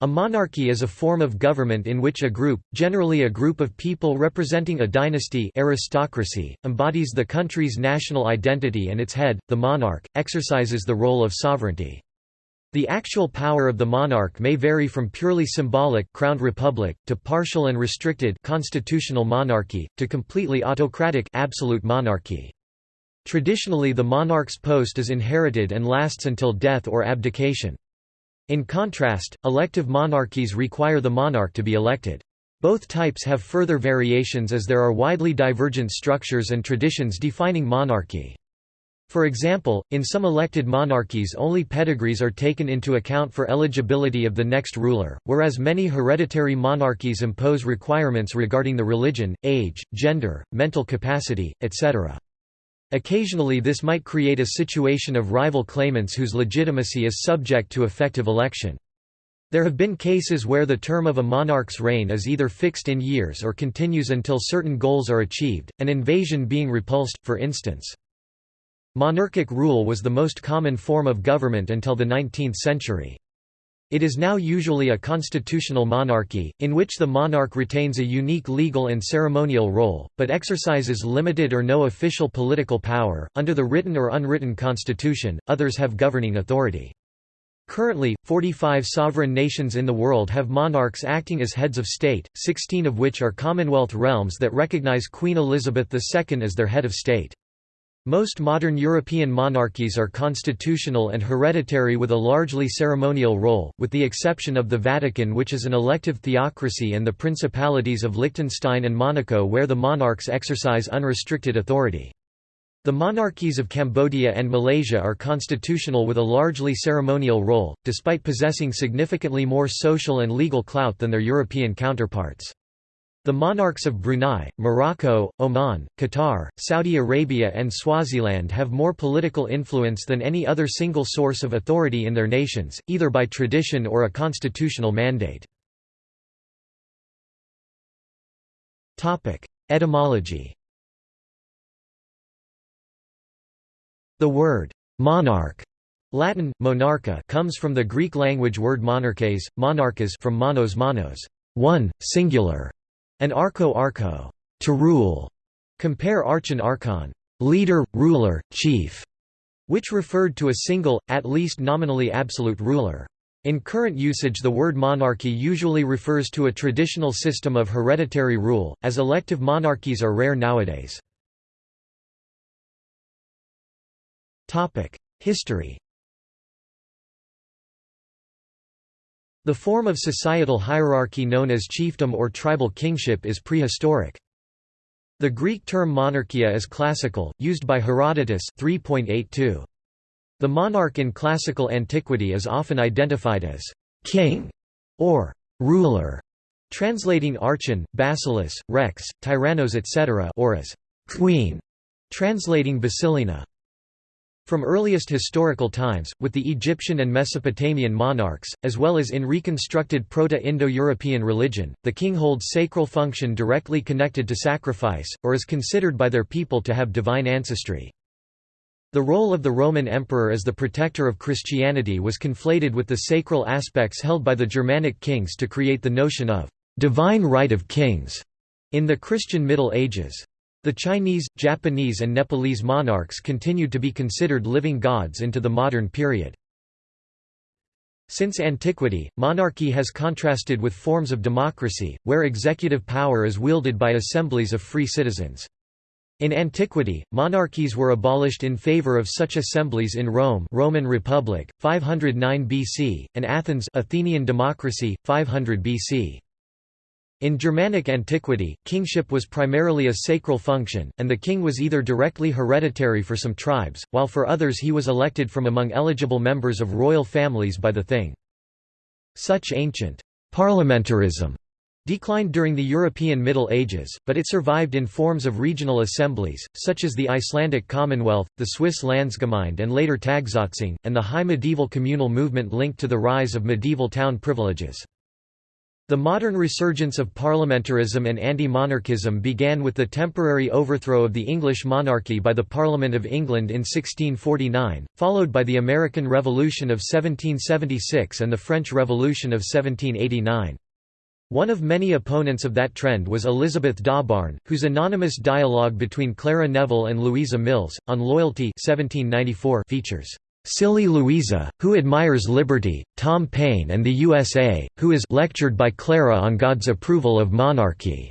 A monarchy is a form of government in which a group, generally a group of people representing a dynasty aristocracy, embodies the country's national identity and its head, the monarch, exercises the role of sovereignty. The actual power of the monarch may vary from purely symbolic crowned republic, to partial and restricted constitutional monarchy, to completely autocratic absolute monarchy. Traditionally the monarch's post is inherited and lasts until death or abdication. In contrast, elective monarchies require the monarch to be elected. Both types have further variations as there are widely divergent structures and traditions defining monarchy. For example, in some elected monarchies only pedigrees are taken into account for eligibility of the next ruler, whereas many hereditary monarchies impose requirements regarding the religion, age, gender, mental capacity, etc. Occasionally this might create a situation of rival claimants whose legitimacy is subject to effective election. There have been cases where the term of a monarch's reign is either fixed in years or continues until certain goals are achieved, an invasion being repulsed, for instance. Monarchic rule was the most common form of government until the 19th century. It is now usually a constitutional monarchy, in which the monarch retains a unique legal and ceremonial role, but exercises limited or no official political power. Under the written or unwritten constitution, others have governing authority. Currently, 45 sovereign nations in the world have monarchs acting as heads of state, 16 of which are Commonwealth realms that recognize Queen Elizabeth II as their head of state. Most modern European monarchies are constitutional and hereditary with a largely ceremonial role, with the exception of the Vatican which is an elective theocracy and the principalities of Liechtenstein and Monaco where the monarchs exercise unrestricted authority. The monarchies of Cambodia and Malaysia are constitutional with a largely ceremonial role, despite possessing significantly more social and legal clout than their European counterparts. The monarchs of Brunei, Morocco, Oman, Qatar, Saudi Arabia and Swaziland have more political influence than any other single source of authority in their nations, either by tradition or a constitutional mandate. Etymology The word «monarch» Latin, monarcha comes from the Greek language word monarches, monarchas from monos monos one, singular, and archo archo to rule. Compare archon archon leader, ruler, chief, which referred to a single, at least nominally absolute ruler. In current usage the word monarchy usually refers to a traditional system of hereditary rule, as elective monarchies are rare nowadays. History The form of societal hierarchy known as chiefdom or tribal kingship is prehistoric. The Greek term monarchia is classical, used by Herodotus 3.82. The monarch in classical antiquity is often identified as king or ruler, translating archon, basileus, rex, tyrannos etc. or as queen, translating basilina. From earliest historical times, with the Egyptian and Mesopotamian monarchs, as well as in reconstructed Proto-Indo-European religion, the king holds sacral function directly connected to sacrifice, or is considered by their people to have divine ancestry. The role of the Roman emperor as the protector of Christianity was conflated with the sacral aspects held by the Germanic kings to create the notion of divine right of kings in the Christian Middle Ages. The Chinese, Japanese and Nepalese monarchs continued to be considered living gods into the modern period. Since antiquity, monarchy has contrasted with forms of democracy, where executive power is wielded by assemblies of free citizens. In antiquity, monarchies were abolished in favor of such assemblies in Rome Roman Republic, 509 BC, and Athens Athenian democracy, 500 BC. In Germanic antiquity, kingship was primarily a sacral function, and the king was either directly hereditary for some tribes, while for others he was elected from among eligible members of royal families by the thing. Such ancient parliamentarism declined during the European Middle Ages, but it survived in forms of regional assemblies, such as the Icelandic Commonwealth, the Swiss Landsgemeinde and later Tagsatzung, and the high medieval communal movement linked to the rise of medieval town privileges. The modern resurgence of parliamentarism and anti-monarchism began with the temporary overthrow of the English monarchy by the Parliament of England in 1649, followed by the American Revolution of 1776 and the French Revolution of 1789. One of many opponents of that trend was Elizabeth Dawbarn, whose anonymous dialogue between Clara Neville and Louisa Mills, on loyalty 1794 features Silly Louisa, who admires liberty, Tom Paine and the USA, who is lectured by Clara on God's approval of monarchy,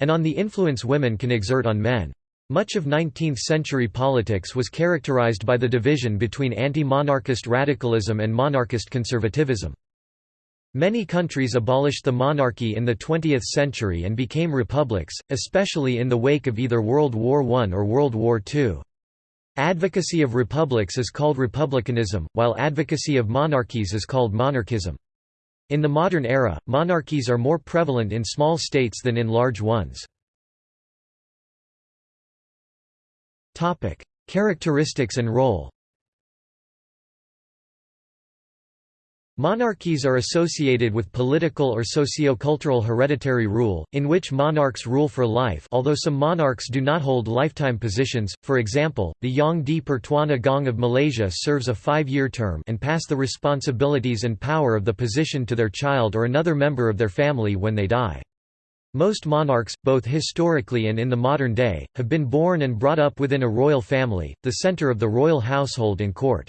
and on the influence women can exert on men. Much of 19th-century politics was characterized by the division between anti-monarchist radicalism and monarchist conservatism. Many countries abolished the monarchy in the 20th century and became republics, especially in the wake of either World War I or World War II. Advocacy of republics is called republicanism, while advocacy of monarchies is called monarchism. In the modern era, monarchies are more prevalent in small states than in large ones. Characteristics and role Monarchies are associated with political or socio-cultural hereditary rule, in which monarchs rule for life although some monarchs do not hold lifetime positions, for example, the Yang di Pertuan Agong of Malaysia serves a five-year term and pass the responsibilities and power of the position to their child or another member of their family when they die. Most monarchs, both historically and in the modern day, have been born and brought up within a royal family, the center of the royal household and court.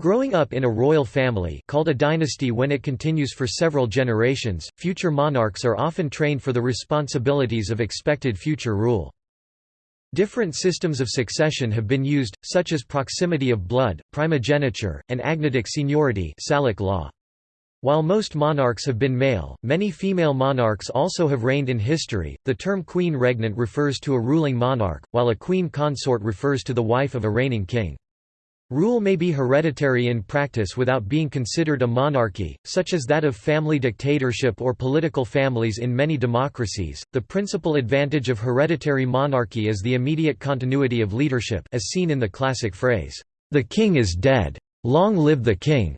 Growing up in a royal family called a dynasty when it continues for several generations, future monarchs are often trained for the responsibilities of expected future rule. Different systems of succession have been used, such as proximity of blood, primogeniture, and agnatic seniority Salic law. While most monarchs have been male, many female monarchs also have reigned in history. The term queen regnant refers to a ruling monarch, while a queen consort refers to the wife of a reigning king. Rule may be hereditary in practice without being considered a monarchy, such as that of family dictatorship or political families in many democracies. The principal advantage of hereditary monarchy is the immediate continuity of leadership, as seen in the classic phrase, "The king is dead. Long live the king."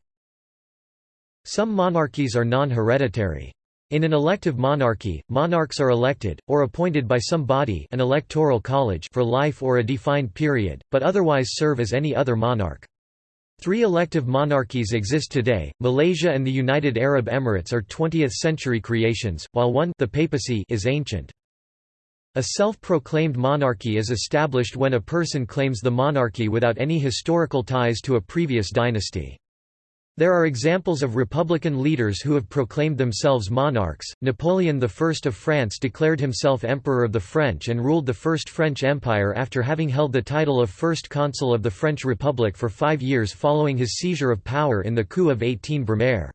Some monarchies are non-hereditary. In an elective monarchy, monarchs are elected, or appointed by some body an electoral college for life or a defined period, but otherwise serve as any other monarch. Three elective monarchies exist today, Malaysia and the United Arab Emirates are 20th-century creations, while one the papacy is ancient. A self-proclaimed monarchy is established when a person claims the monarchy without any historical ties to a previous dynasty. There are examples of republican leaders who have proclaimed themselves monarchs. Napoleon I of France declared himself Emperor of the French and ruled the First French Empire after having held the title of First Consul of the French Republic for five years following his seizure of power in the coup of 18 Brumaire.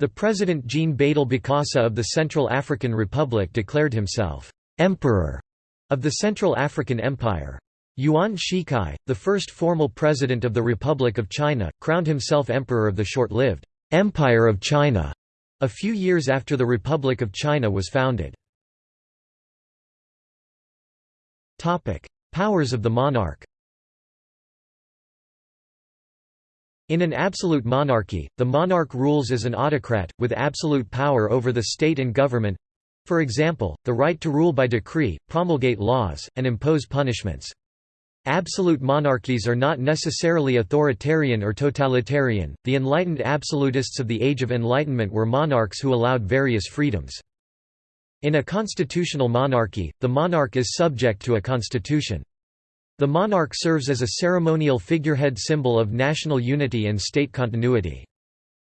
The president Jean Bédel Bokassa of the Central African Republic declared himself Emperor of the Central African Empire. Yuan Shikai, the first formal president of the Republic of China, crowned himself emperor of the short-lived Empire of China a few years after the Republic of China was founded. Powers of the monarch In an absolute monarchy, the monarch rules as an autocrat, with absolute power over the state and government—for example, the right to rule by decree, promulgate laws, and impose punishments. Absolute monarchies are not necessarily authoritarian or totalitarian. The enlightened absolutists of the Age of Enlightenment were monarchs who allowed various freedoms. In a constitutional monarchy, the monarch is subject to a constitution. The monarch serves as a ceremonial figurehead symbol of national unity and state continuity.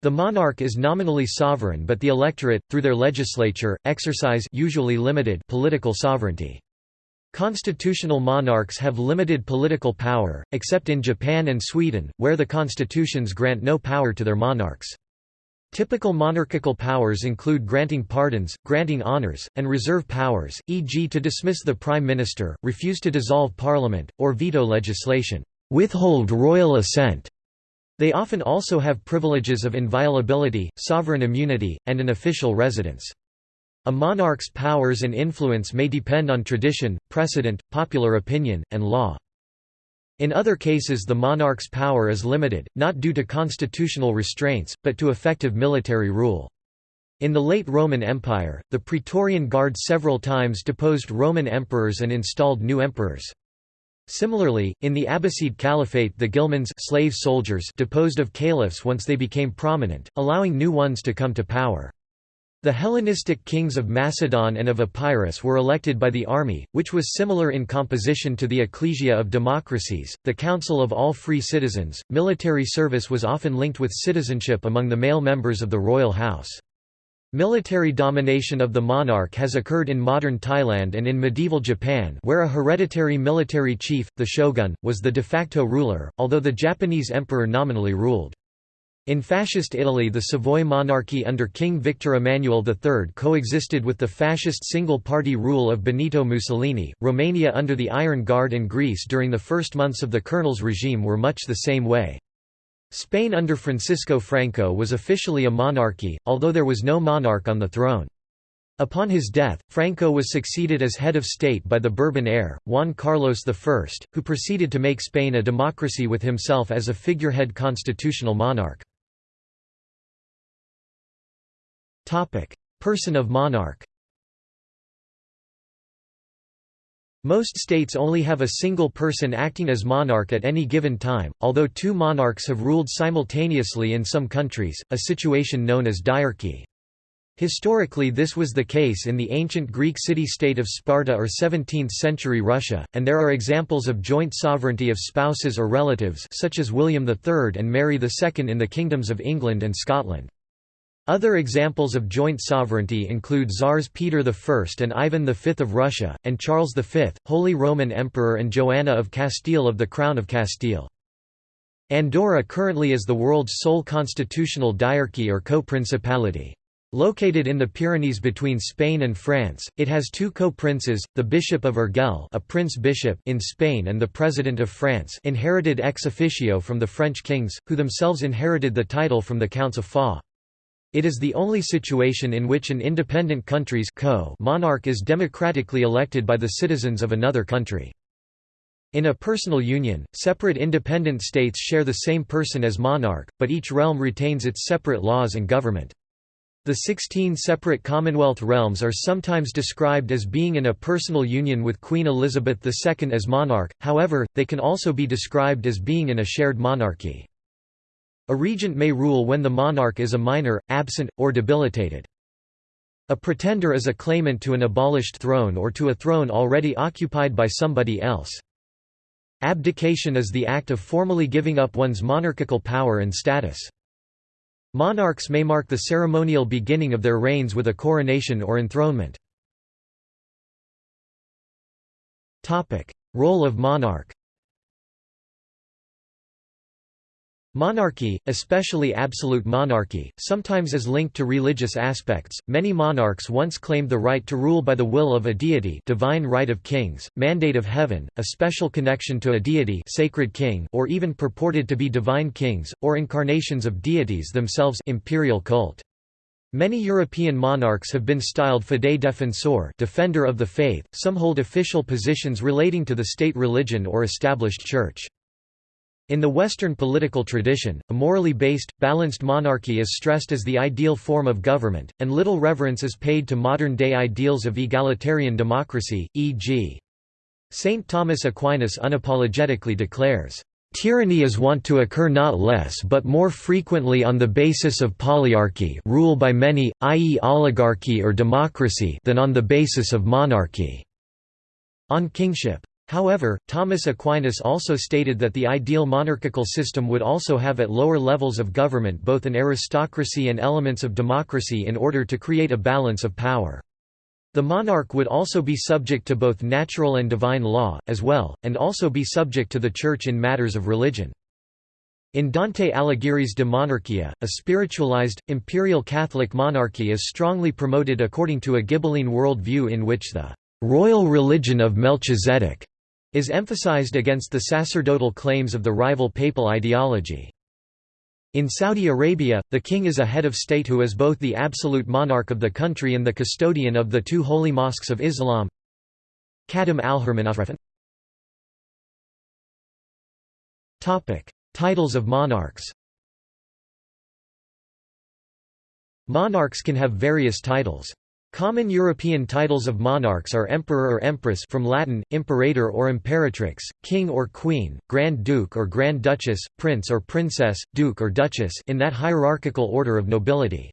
The monarch is nominally sovereign but the electorate, through their legislature, exercise usually limited political sovereignty. Constitutional monarchs have limited political power, except in Japan and Sweden, where the constitutions grant no power to their monarchs. Typical monarchical powers include granting pardons, granting honors, and reserve powers, e.g. to dismiss the prime minister, refuse to dissolve parliament, or veto legislation, withhold royal assent. They often also have privileges of inviolability, sovereign immunity, and an official residence. A monarch's powers and influence may depend on tradition, precedent, popular opinion, and law. In other cases the monarch's power is limited, not due to constitutional restraints, but to effective military rule. In the late Roman Empire, the Praetorian Guard several times deposed Roman emperors and installed new emperors. Similarly, in the Abbasid Caliphate the ghilmans slave soldiers deposed of caliphs once they became prominent, allowing new ones to come to power. The Hellenistic kings of Macedon and of Epirus were elected by the army, which was similar in composition to the ecclesia of democracies, the council of all free citizens. Military service was often linked with citizenship among the male members of the royal house. Military domination of the monarch has occurred in modern Thailand and in medieval Japan where a hereditary military chief, the shogun, was the de facto ruler, although the Japanese emperor nominally ruled. In Fascist Italy the Savoy monarchy under King Victor Emmanuel III coexisted with the fascist single-party rule of Benito Mussolini. Romania under the Iron Guard and Greece during the first months of the colonel's regime were much the same way. Spain under Francisco Franco was officially a monarchy, although there was no monarch on the throne. Upon his death, Franco was succeeded as head of state by the Bourbon heir, Juan Carlos I, who proceeded to make Spain a democracy with himself as a figurehead constitutional monarch. Person of monarch Most states only have a single person acting as monarch at any given time, although two monarchs have ruled simultaneously in some countries, a situation known as diarchy. Historically this was the case in the ancient Greek city-state of Sparta or 17th-century Russia, and there are examples of joint sovereignty of spouses or relatives such as William III and Mary II in the kingdoms of England and Scotland. Other examples of joint sovereignty include Tsars Peter I and Ivan V of Russia, and Charles V, Holy Roman Emperor and Joanna of Castile of the Crown of Castile. Andorra currently is the world's sole constitutional diarchy or co-principality. Located in the Pyrenees between Spain and France, it has two co-princes, the Bishop of Urgell a prince-bishop in Spain and the President of France inherited ex officio from the French kings, who themselves inherited the title from the Counts of Foix. It is the only situation in which an independent country's co monarch is democratically elected by the citizens of another country. In a personal union, separate independent states share the same person as monarch, but each realm retains its separate laws and government. The 16 separate Commonwealth realms are sometimes described as being in a personal union with Queen Elizabeth II as monarch, however, they can also be described as being in a shared monarchy. A regent may rule when the monarch is a minor, absent, or debilitated. A pretender is a claimant to an abolished throne or to a throne already occupied by somebody else. Abdication is the act of formally giving up one's monarchical power and status. Monarchs may mark the ceremonial beginning of their reigns with a coronation or enthronement. Role of monarch Monarchy, especially absolute monarchy, sometimes is linked to religious aspects. Many monarchs once claimed the right to rule by the will of a deity, divine right of kings, mandate of heaven, a special connection to a deity, sacred king, or even purported to be divine kings or incarnations of deities themselves, imperial cult. Many European monarchs have been styled fidei defensor, defender of the faith. Some hold official positions relating to the state religion or established church. In the Western political tradition, a morally based, balanced monarchy is stressed as the ideal form of government, and little reverence is paid to modern-day ideals of egalitarian democracy, e.g. St. Thomas Aquinas unapologetically declares, Tyranny is wont to occur not less but more frequently on the basis of polyarchy rule by many, i.e. oligarchy or democracy than on the basis of monarchy." On kingship. However, Thomas Aquinas also stated that the ideal monarchical system would also have at lower levels of government both an aristocracy and elements of democracy in order to create a balance of power. The monarch would also be subject to both natural and divine law, as well, and also be subject to the Church in matters of religion. In Dante Alighieri's De Monarchia, a spiritualized, imperial Catholic monarchy is strongly promoted according to a Ghibelline world view in which the royal religion of Melchizedek is emphasized against the sacerdotal claims of the rival papal ideology. In Saudi Arabia, the king is a head of state who is both the absolute monarch of the country and the custodian of the two holy mosques of Islam. Khadim al-Haramayn Titles of monarchs Monarchs can have various titles. Common European titles of monarchs are emperor or empress from Latin, imperator or imperatrix, king or queen, grand duke or grand duchess, prince or princess, duke or duchess in that hierarchical order of nobility.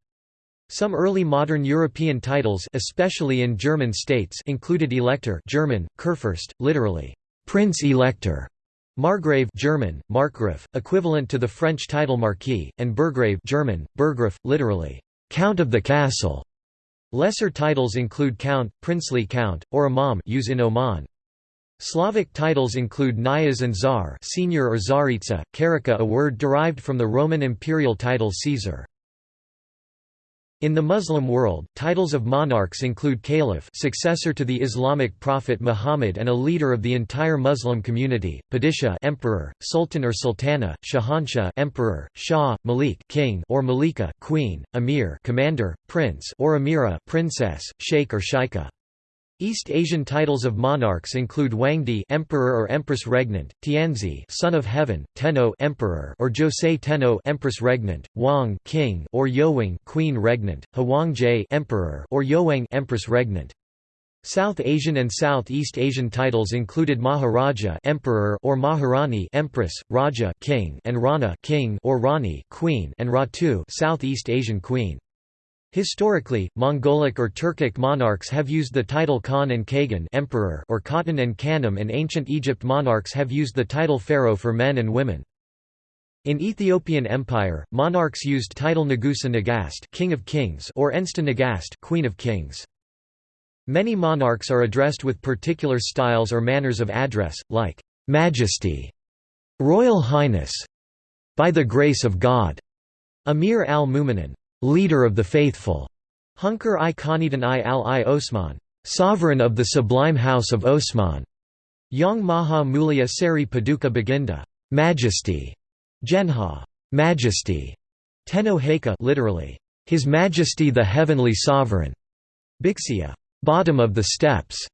Some early modern European titles especially in German states included Elector German, Kurfürst, literally, Prince Elector, Margrave German, Markgraf, equivalent to the French title Marquis, and Burgrave German, Burggraf, literally, Count of the Castle. Lesser titles include Count, Princely Count, or Imam use in Oman. Slavic titles include Knyaz and Tsar senior or Tsaritsa, Karaka a word derived from the Roman imperial title Caesar. In the Muslim world, titles of monarchs include caliph successor to the Islamic prophet Muhammad and a leader of the entire Muslim community, padishah emperor, sultan or sultana, shahanshah emperor, shah, malik king or malika queen, emir commander, prince or amira princess, sheikh or shaikha. East Asian titles of monarchs include Huangdi Emperor or Empress Regnant, Tianzi Son of Heaven, Tenno Emperor or Josei Tenno Empress Regnant, Wang King or Yowang Queen Regnant, Hwangje Emperor or Yowang Empress Regnant. South Asian and Southeast Asian titles included Maharaja Emperor or Maharani Empress, Raja King and Rana King or Rani Queen and Ratu Southeast Asian Queen. Historically, Mongolic or Turkic monarchs have used the title Khan and Kagan emperor or Khatan and Khanim and ancient Egypt monarchs have used the title pharaoh for men and women. In Ethiopian Empire, monarchs used title Nagusa Nagast king of kings or Ensta Nagast queen of kings. Many monarchs are addressed with particular styles or manners of address, like Majesty, Royal Highness, by the grace of God, Amir al-Mu'minin, leader of the faithful, Hunkar i Khanidan i al-i Osman, sovereign of the sublime house of Osman, Yang Maha Mulia Seri Paduka Baginda, majesty, Genha, majesty, Tenno Heka literally, His Majesty the Heavenly Sovereign, Bixia, bottom of the steps,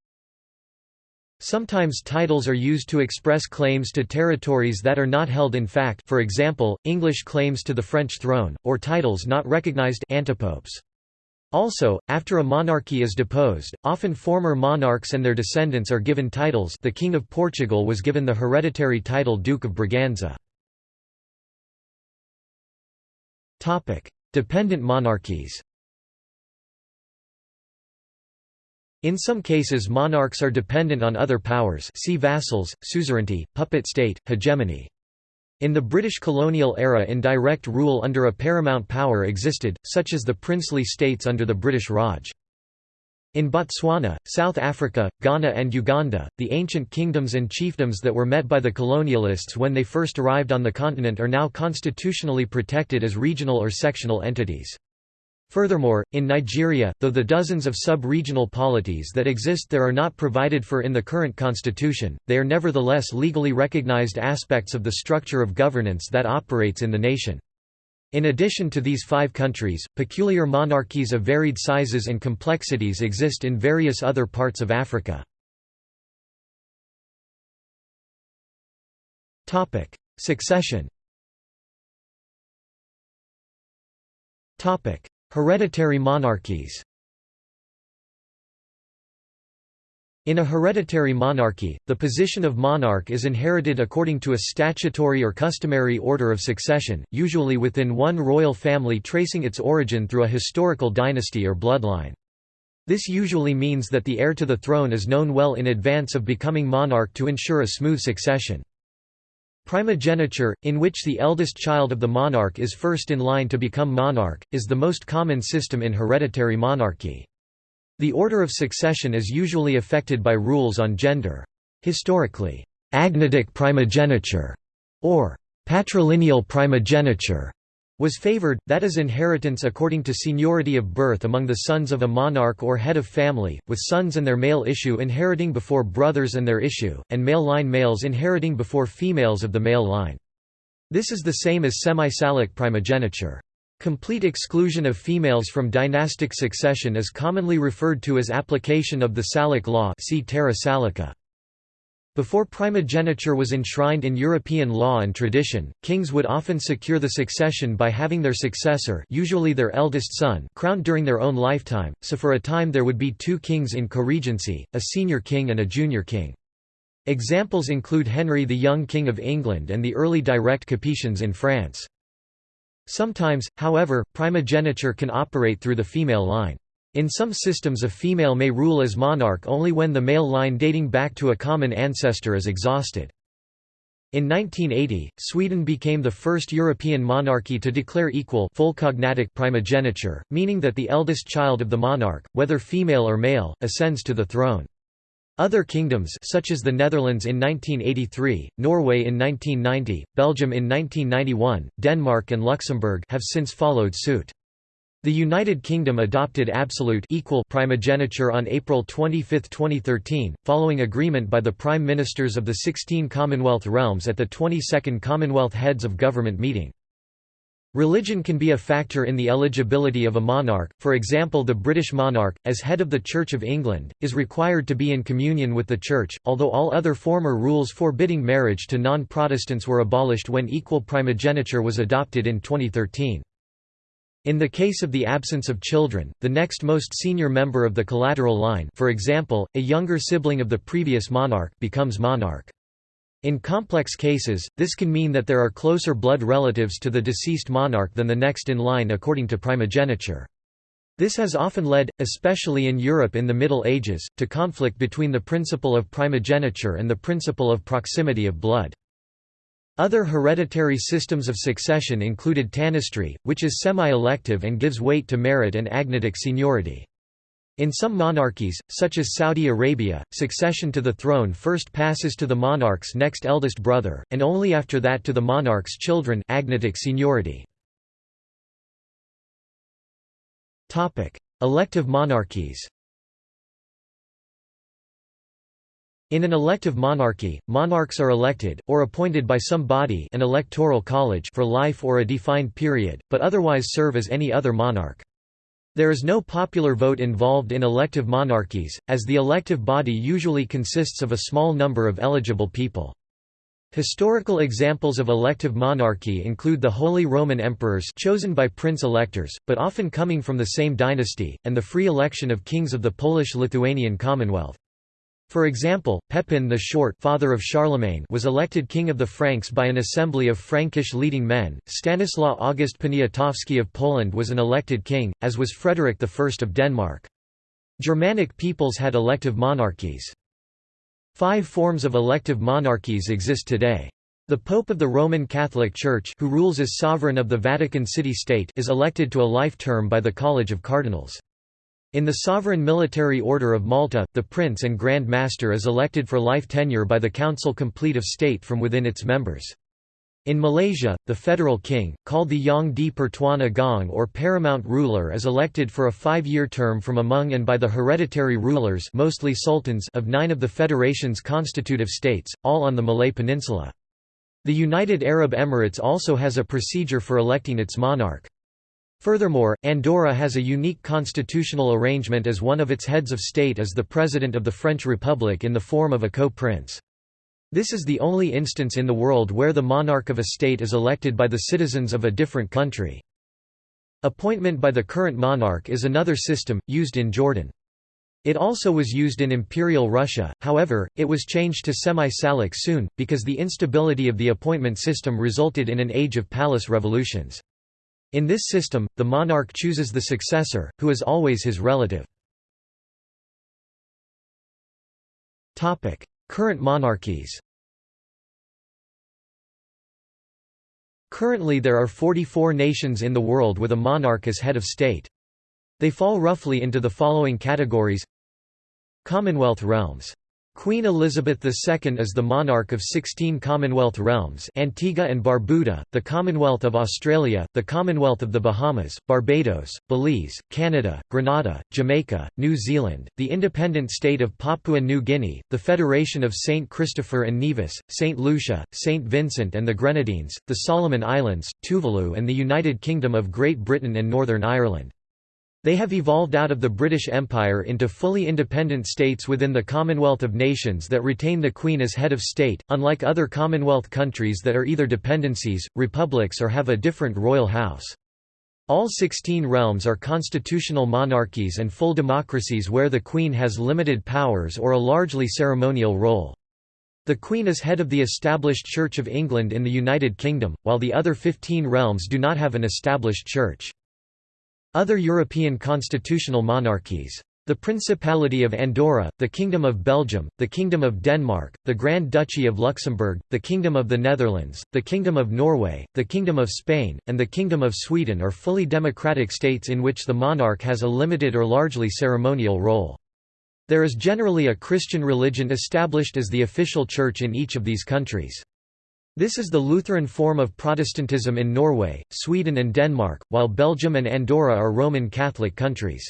Sometimes titles are used to express claims to territories that are not held in fact for example, English claims to the French throne, or titles not recognized antipopes. Also, after a monarchy is deposed, often former monarchs and their descendants are given titles the King of Portugal was given the hereditary title Duke of Braganza. Dependent monarchies In some cases monarchs are dependent on other powers see vassals, suzerainty, puppet state, hegemony. In the British colonial era indirect rule under a paramount power existed, such as the princely states under the British Raj. In Botswana, South Africa, Ghana and Uganda, the ancient kingdoms and chiefdoms that were met by the colonialists when they first arrived on the continent are now constitutionally protected as regional or sectional entities. Furthermore, in Nigeria, though the dozens of sub-regional polities that exist there are not provided for in the current constitution, they are nevertheless legally recognized aspects of the structure of governance that operates in the nation. In addition to these five countries, peculiar monarchies of varied sizes and complexities exist in various other parts of Africa. Succession Hereditary monarchies In a hereditary monarchy, the position of monarch is inherited according to a statutory or customary order of succession, usually within one royal family tracing its origin through a historical dynasty or bloodline. This usually means that the heir to the throne is known well in advance of becoming monarch to ensure a smooth succession. Primogeniture, in which the eldest child of the monarch is first in line to become monarch, is the most common system in hereditary monarchy. The order of succession is usually affected by rules on gender. Historically, agnatic primogeniture, or patrilineal primogeniture, was favored, that is inheritance according to seniority of birth among the sons of a monarch or head of family, with sons and their male issue inheriting before brothers and their issue, and male line males inheriting before females of the male line. This is the same as semi-salic primogeniture. Complete exclusion of females from dynastic succession is commonly referred to as application of the Salic law see Terra Salica. Before primogeniture was enshrined in European law and tradition, kings would often secure the succession by having their successor usually their eldest son crowned during their own lifetime, so for a time there would be two kings in co-regency, a senior king and a junior king. Examples include Henry the Young King of England and the early direct Capetians in France. Sometimes, however, primogeniture can operate through the female line. In some systems a female may rule as monarch only when the male line dating back to a common ancestor is exhausted. In 1980, Sweden became the first European monarchy to declare equal full cognatic primogeniture, meaning that the eldest child of the monarch, whether female or male, ascends to the throne. Other kingdoms such as the Netherlands in 1983, Norway in 1990, Belgium in 1991, Denmark and Luxembourg have since followed suit. The United Kingdom adopted absolute equal primogeniture on April 25, 2013, following agreement by the Prime Ministers of the 16 Commonwealth realms at the 22nd Commonwealth Heads of Government meeting. Religion can be a factor in the eligibility of a monarch, for example the British monarch, as head of the Church of England, is required to be in communion with the Church, although all other former rules forbidding marriage to non-Protestants were abolished when equal primogeniture was adopted in 2013. In the case of the absence of children, the next most senior member of the collateral line for example, a younger sibling of the previous monarch becomes monarch. In complex cases, this can mean that there are closer blood relatives to the deceased monarch than the next in line according to primogeniture. This has often led, especially in Europe in the Middle Ages, to conflict between the principle of primogeniture and the principle of proximity of blood. Other hereditary systems of succession included tanistry, which is semi-elective and gives weight to merit and agnatic seniority. In some monarchies, such as Saudi Arabia, succession to the throne first passes to the monarch's next eldest brother, and only after that to the monarch's children agnatic seniority. Elective monarchies In an elective monarchy, monarchs are elected, or appointed by some body an electoral college for life or a defined period, but otherwise serve as any other monarch. There is no popular vote involved in elective monarchies, as the elective body usually consists of a small number of eligible people. Historical examples of elective monarchy include the Holy Roman Emperors chosen by prince-electors, but often coming from the same dynasty, and the free election of kings of the Polish-Lithuanian Commonwealth. For example, Pepin the Short father of Charlemagne was elected king of the Franks by an assembly of Frankish leading men, Stanislaw August Poniatowski of Poland was an elected king, as was Frederick I of Denmark. Germanic peoples had elective monarchies. Five forms of elective monarchies exist today. The Pope of the Roman Catholic Church who rules as sovereign of the Vatican City-State is elected to a life term by the College of Cardinals. In the Sovereign Military Order of Malta, the Prince and Grand Master is elected for life tenure by the Council Complete of State from within its members. In Malaysia, the federal king, called the Yang di Pertuan Agong or paramount ruler is elected for a five-year term from among and by the hereditary rulers mostly sultans of nine of the federation's constitutive states, all on the Malay Peninsula. The United Arab Emirates also has a procedure for electing its monarch. Furthermore, Andorra has a unique constitutional arrangement as one of its heads of state is the President of the French Republic in the form of a co-prince. This is the only instance in the world where the monarch of a state is elected by the citizens of a different country. Appointment by the current monarch is another system, used in Jordan. It also was used in Imperial Russia, however, it was changed to semi-salic soon, because the instability of the appointment system resulted in an age of palace revolutions. In this system, the monarch chooses the successor, who is always his relative. Current monarchies Currently there are 44 nations in the world with a monarch as head of state. They fall roughly into the following categories Commonwealth realms Queen Elizabeth II is the monarch of 16 Commonwealth realms Antigua and Barbuda, the Commonwealth of Australia, the Commonwealth of the Bahamas, Barbados, Belize, Canada, Grenada, Jamaica, New Zealand, the independent state of Papua New Guinea, the Federation of St. Christopher and Nevis, St. Lucia, St. Vincent and the Grenadines, the Solomon Islands, Tuvalu and the United Kingdom of Great Britain and Northern Ireland. They have evolved out of the British Empire into fully independent states within the Commonwealth of Nations that retain the Queen as head of state, unlike other Commonwealth countries that are either dependencies, republics or have a different royal house. All 16 realms are constitutional monarchies and full democracies where the Queen has limited powers or a largely ceremonial role. The Queen is head of the established Church of England in the United Kingdom, while the other 15 realms do not have an established church. Other European constitutional monarchies. The Principality of Andorra, the Kingdom of Belgium, the Kingdom of Denmark, the Grand Duchy of Luxembourg, the Kingdom of the Netherlands, the Kingdom of Norway, the Kingdom of Spain, and the Kingdom of Sweden are fully democratic states in which the monarch has a limited or largely ceremonial role. There is generally a Christian religion established as the official church in each of these countries. This is the Lutheran form of Protestantism in Norway, Sweden and Denmark, while Belgium and Andorra are Roman Catholic countries.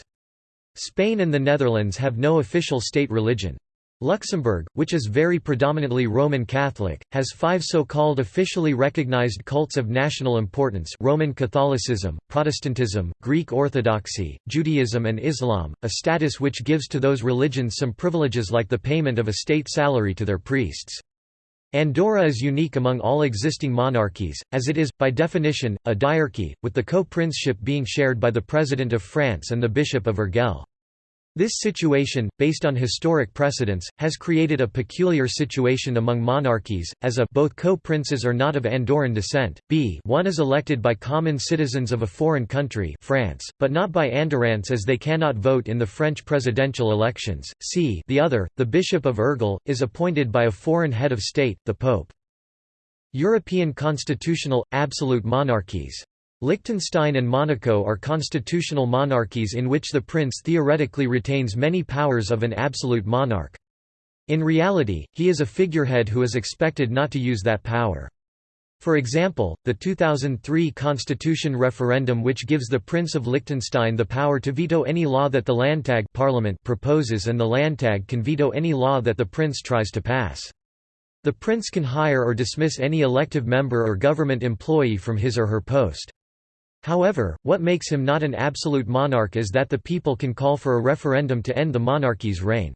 Spain and the Netherlands have no official state religion. Luxembourg, which is very predominantly Roman Catholic, has five so-called officially recognized cults of national importance Roman Catholicism, Protestantism, Greek Orthodoxy, Judaism and Islam, a status which gives to those religions some privileges like the payment of a state salary to their priests. Andorra is unique among all existing monarchies, as it is, by definition, a diarchy, with the co-princeship being shared by the President of France and the Bishop of Urgell. This situation, based on historic precedents, has created a peculiar situation among monarchies, as a both co-princes are not of Andorran descent, b one is elected by common citizens of a foreign country France, but not by Andorrans as they cannot vote in the French presidential elections, c the other, the Bishop of Urgell, is appointed by a foreign head of state, the Pope. European constitutional, absolute monarchies Liechtenstein and Monaco are constitutional monarchies in which the prince theoretically retains many powers of an absolute monarch. In reality, he is a figurehead who is expected not to use that power. For example, the 2003 constitution referendum which gives the Prince of Liechtenstein the power to veto any law that the Landtag parliament proposes and the Landtag can veto any law that the prince tries to pass. The prince can hire or dismiss any elective member or government employee from his or her post. However, what makes him not an absolute monarch is that the people can call for a referendum to end the monarchy's reign.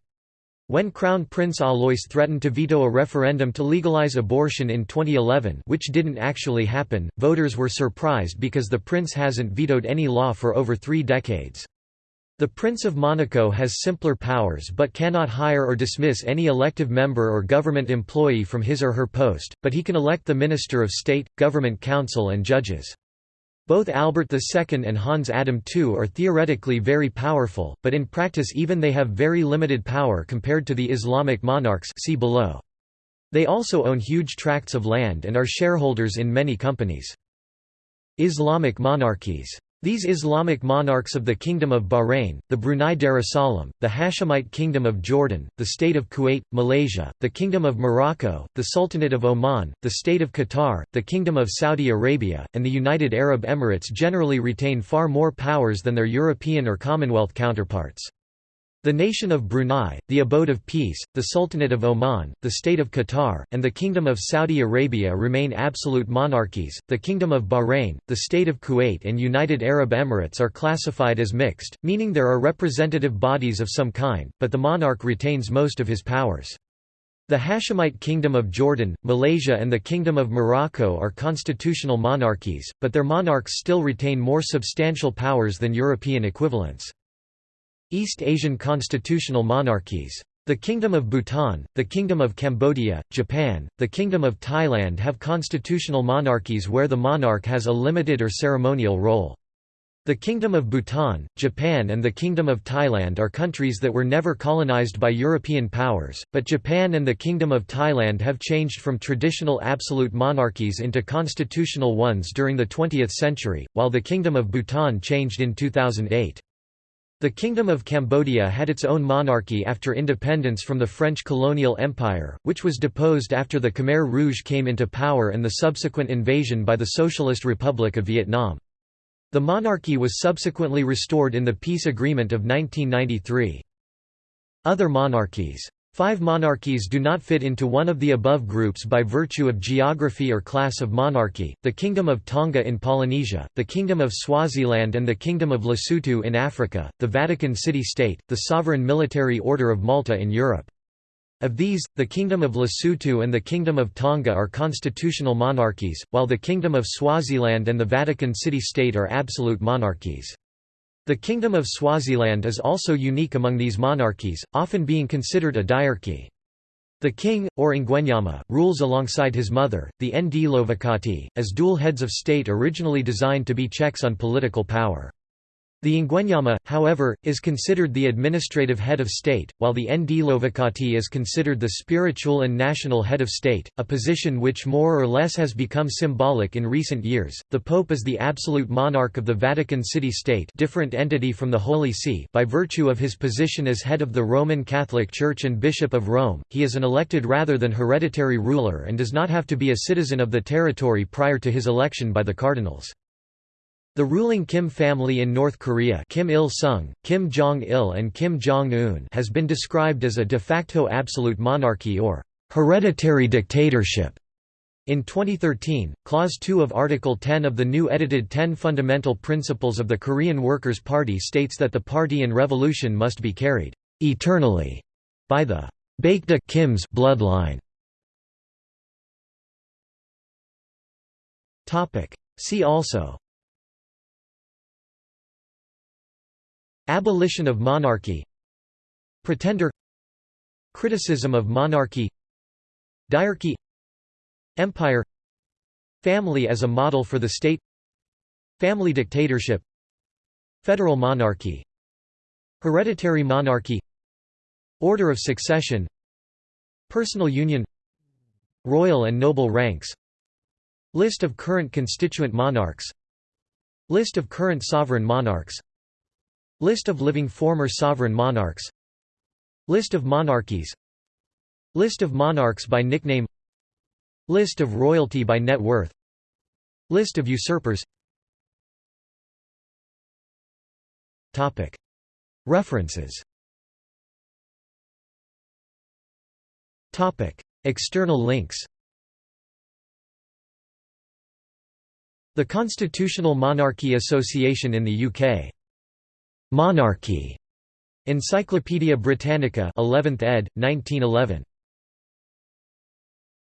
When Crown Prince Alois threatened to veto a referendum to legalize abortion in 2011 which didn't actually happen, voters were surprised because the prince hasn't vetoed any law for over three decades. The Prince of Monaco has simpler powers but cannot hire or dismiss any elective member or government employee from his or her post, but he can elect the Minister of State, Government Council and judges. Both Albert II and Hans Adam II are theoretically very powerful, but in practice even they have very limited power compared to the Islamic monarchs see below. They also own huge tracts of land and are shareholders in many companies. Islamic monarchies these Islamic monarchs of the Kingdom of Bahrain, the Brunei Darussalam, the Hashemite Kingdom of Jordan, the State of Kuwait, Malaysia, the Kingdom of Morocco, the Sultanate of Oman, the State of Qatar, the Kingdom of Saudi Arabia, and the United Arab Emirates generally retain far more powers than their European or Commonwealth counterparts. The nation of Brunei, the abode of peace, the Sultanate of Oman, the state of Qatar, and the Kingdom of Saudi Arabia remain absolute monarchies. The Kingdom of Bahrain, the state of Kuwait, and United Arab Emirates are classified as mixed, meaning there are representative bodies of some kind, but the monarch retains most of his powers. The Hashemite Kingdom of Jordan, Malaysia and the Kingdom of Morocco are constitutional monarchies, but their monarchs still retain more substantial powers than European equivalents. East Asian constitutional monarchies. The Kingdom of Bhutan, the Kingdom of Cambodia, Japan, the Kingdom of Thailand have constitutional monarchies where the monarch has a limited or ceremonial role. The Kingdom of Bhutan, Japan and the Kingdom of Thailand are countries that were never colonized by European powers, but Japan and the Kingdom of Thailand have changed from traditional absolute monarchies into constitutional ones during the 20th century, while the Kingdom of Bhutan changed in 2008. The Kingdom of Cambodia had its own monarchy after independence from the French colonial empire, which was deposed after the Khmer Rouge came into power and the subsequent invasion by the Socialist Republic of Vietnam. The monarchy was subsequently restored in the peace agreement of 1993. Other monarchies Five monarchies do not fit into one of the above groups by virtue of geography or class of monarchy, the Kingdom of Tonga in Polynesia, the Kingdom of Swaziland and the Kingdom of Lesotho in Africa, the Vatican City-State, the Sovereign Military Order of Malta in Europe. Of these, the Kingdom of Lesotho and the Kingdom of Tonga are constitutional monarchies, while the Kingdom of Swaziland and the Vatican City-State are absolute monarchies. The Kingdom of Swaziland is also unique among these monarchies, often being considered a diarchy. The king, or Ngwenyama, rules alongside his mother, the Ndlovukati, as dual heads of state originally designed to be checks on political power. The Ngwenyama, however, is considered the administrative head of state, while the Ndlovukati is considered the spiritual and national head of state, a position which more or less has become symbolic in recent years. The Pope is the absolute monarch of the Vatican City-State, different entity from the Holy See, by virtue of his position as head of the Roman Catholic Church and Bishop of Rome. He is an elected rather than hereditary ruler and does not have to be a citizen of the territory prior to his election by the cardinals. The ruling Kim family in North Korea Kim Il-sung, Kim Jong-il and Kim Jong-un has been described as a de facto absolute monarchy or hereditary dictatorship. In 2013, Clause 2 of Article 10 of the new edited 10 Fundamental Principles of the Korean Workers' Party states that the party and revolution must be carried eternally by the Baekdu Kim's bloodline. See also Abolition of monarchy. Pretender. Criticism of monarchy. Diarchy. Empire. Family as a model for the state. Family dictatorship. Federal monarchy. Hereditary monarchy. Order of succession. Personal union. Royal and noble ranks. List of current constituent monarchs. List of current sovereign monarchs List of living former sovereign monarchs. List of monarchies. List of monarchs by nickname. List of royalty by net worth. List of usurpers. References. External links. The Constitutional Monarchy Association in the UK Monarchy. Encyclopædia Britannica 11th ed. 1911.